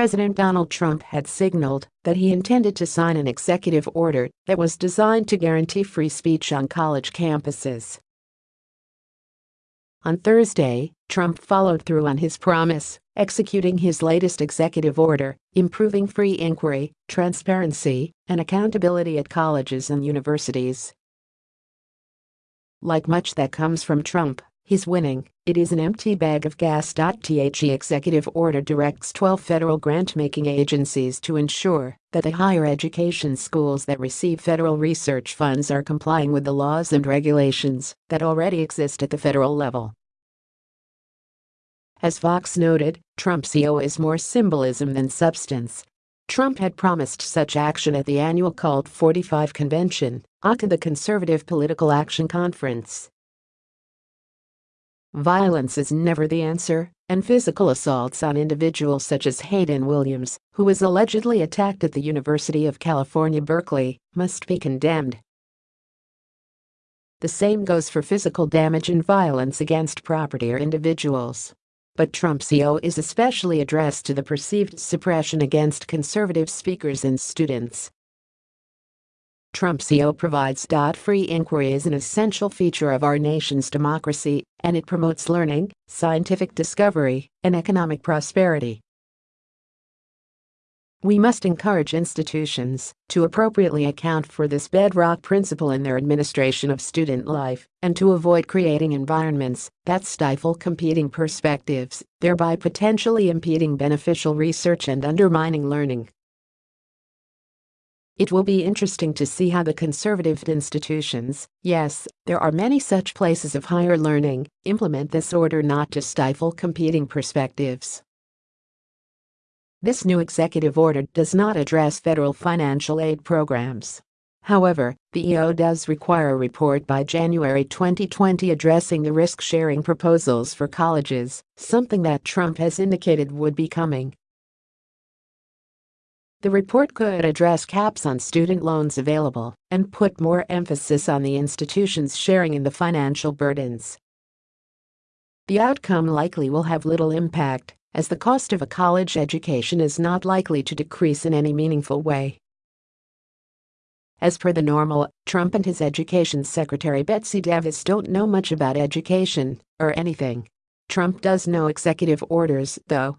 President Donald Trump had signaled that he intended to sign an executive order that was designed to guarantee free speech on college campuses. On Thursday, Trump followed through on his promise, executing his latest executive order, improving free inquiry, transparency, and accountability at colleges and universities. Like much that comes from Trump, he's winning. It is an empty bag of gas. The executive order directs 12 federal grant-making agencies to ensure that the higher education schools that receive federal research funds are complying with the laws and regulations that already exist at the federal level. As Fox noted, Trump's EO is more symbolism than substance. Trump had promised such action at the annual Cult 45 convention, aka the Conservative Political Action Conference. Violence is never the answer, and physical assaults on individuals such as Hayden Williams, who was allegedly attacked at the University of California, Berkeley, must be condemned. The same goes for physical damage and violence against property or individuals but Trump's EO is especially addressed to the perceived suppression against conservative speakers and students. Trump's EO provides. Free inquiry is an essential feature of our nation's democracy, and it promotes learning, scientific discovery, and economic prosperity. We must encourage institutions to appropriately account for this bedrock principle in their administration of student life and to avoid creating environments that stifle competing perspectives, thereby potentially impeding beneficial research and undermining learning. It will be interesting to see how the conservative institutions, yes, there are many such places of higher learning, implement this order not to stifle competing perspectives. This new executive order does not address federal financial aid programs. However, the EO does require a report by January 2020 addressing the risk-sharing proposals for colleges, something that Trump has indicated would be coming. The report could address caps on student loans available and put more emphasis on the institutions sharing in the financial burdens. The outcome likely will have little impact as the cost of a college education is not likely to decrease in any meaningful way. As per the normal, Trump and his education secretary Betsy DeVos don't know much about education or anything. Trump does know executive orders, though,